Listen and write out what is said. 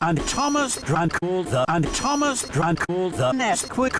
and Thomas drank all the and Thomas drank all the Nesquik